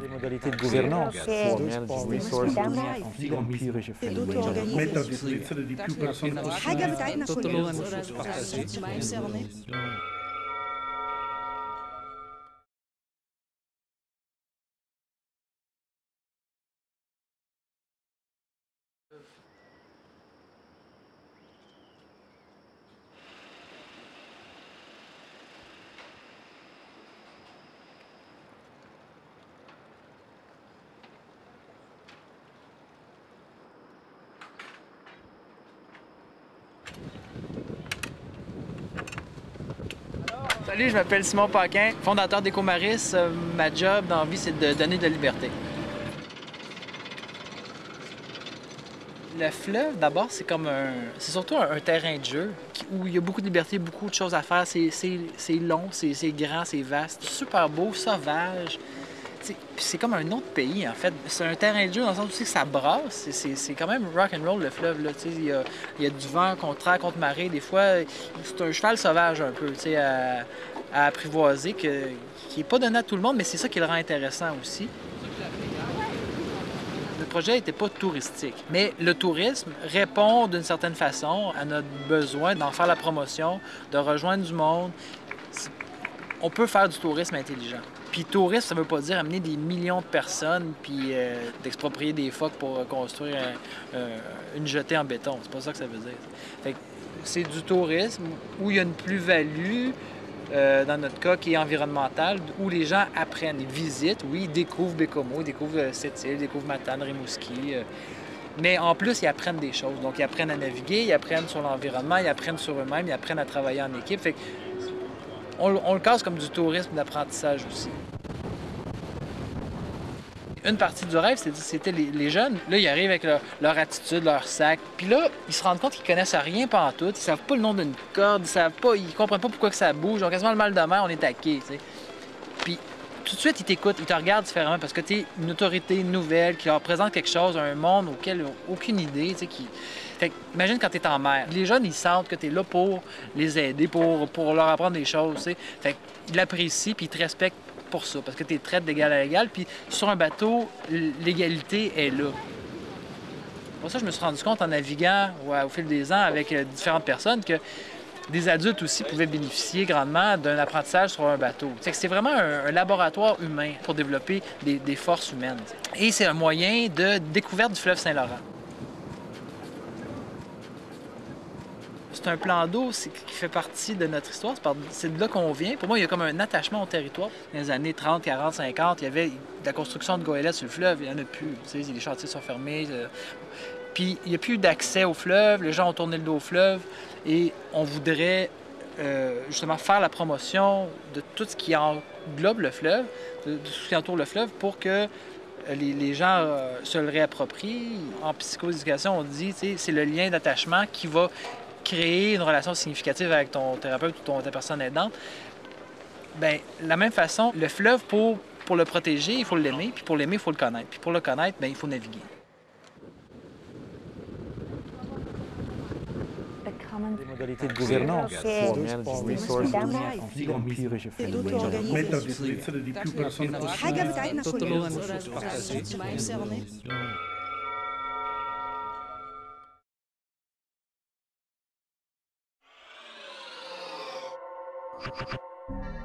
Des modalités de gouvernance. Sì. manage resources. Salut, je m'appelle Simon Paquin, fondateur d'Ecomaris. Euh, Ma job dans vie, c'est de donner de la liberté. Le fleuve, d'abord, c'est comme un. C'est surtout un, un terrain de jeu où il y a beaucoup de liberté, beaucoup de choses à faire. C'est- long, c'est grand, c'est vaste, super beau, sauvage. C'est comme un autre pays, en fait. C'est un terrain de jeu dans le sens où ça brasse. C'est- quand même rock and roll, le fleuve. Là. Il, y a, il y a du vent contraire contre marée. Des fois, c'est un cheval sauvage un peu à, à apprivoiser, qui n'est pas donné à tout le monde, mais c'est ça qui le rend intéressant aussi. Le projet n'était pas touristique, mais le tourisme répond d'une certaine façon à notre besoin d'en faire la promotion, de rejoindre du monde. On peut faire du tourisme intelligent. Puis tourisme, ça veut pas dire amener des millions de personnes puis euh, d'exproprier des phoques pour euh, construire un- un- une jetée en béton. C'est pas ça que ça veut dire. C'est du tourisme où il y a une plus-value, euh, dans notre cas, qui est environnementale, où les gens apprennent, ils visitent, oui, ils découvrent Bécomo, ils découvrent euh, cette île, ils découvrent Matane, Rimouski. euh, mais en plus, ils apprennent des choses. Donc, ils apprennent à naviguer, ils apprennent sur l'environnement, ils apprennent sur eux-mêmes, ils apprennent à travailler en équipe. On, le casse comme du tourisme d'apprentissage aussi. Une partie du rêve, c'était- les, jeunes. Là, ils arrivent avec leur, attitude, leur sac. Puis là, ils se rendent compte qu'ils connaissent rien tout. Ils savent pas le nom d'une corde, ils savent pas, ils comprennent pas pourquoi que ça bouge. Ils ont quasiment le mal de mer, on est taqué, tu sais. Puis tout de suite, ils t'écoutent, ils te regardent différemment parce que tu es une autorité nouvelle qui leur présente quelque chose, un monde auquel ils n'ont aucune idée, qui... Fait imagine quand tu es en mer. Les jeunes, ils sentent que tu es là pour les aider, pour, pour leur apprendre des choses, tu sais. Fait qu'ils l'apprécient puis ils te respectent pour ça, parce que tu es traite d'égal à égal. Puis sur un bateau, l'égalité est là. Pour ça, je me suis rendu compte en naviguant au fil des ans avec euh, différentes personnes que des adultes aussi pouvaient bénéficier grandement d'un apprentissage sur un bateau. C'est vraiment un, laboratoire humain pour développer des, forces humaines. Et c'est un moyen de découverte du fleuve Saint-Laurent. C'est un plan d'eau qui fait partie de notre histoire. C'est de là qu'on vient. Pour moi, il y a comme un attachement au territoire. Dans les années 30, 40, 50, il y avait la construction de goélettes sur le fleuve. Il n'y en a plus. Les chantiers sont fermés. Puis il n'y a plus d'accès au fleuve, les gens ont tourné le dos au fleuve et on voudrait euh, justement faire la promotion de tout ce qui englobe le fleuve, de, tout ce qui entoure le fleuve pour que euh, les, gens euh, se le réapproprient. En psychoéducation, on dit sais, c'est le lien d'attachement qui va créer une relation significative avec ton thérapeute ou ta personne aidante. Ben, de la même façon, le fleuve, pour, pour le protéger, il faut l'aimer, puis pour l'aimer, il faut le connaître. Puis pour le connaître, ben, il faut naviguer. Des modalités de gouvernance. Sì. Manage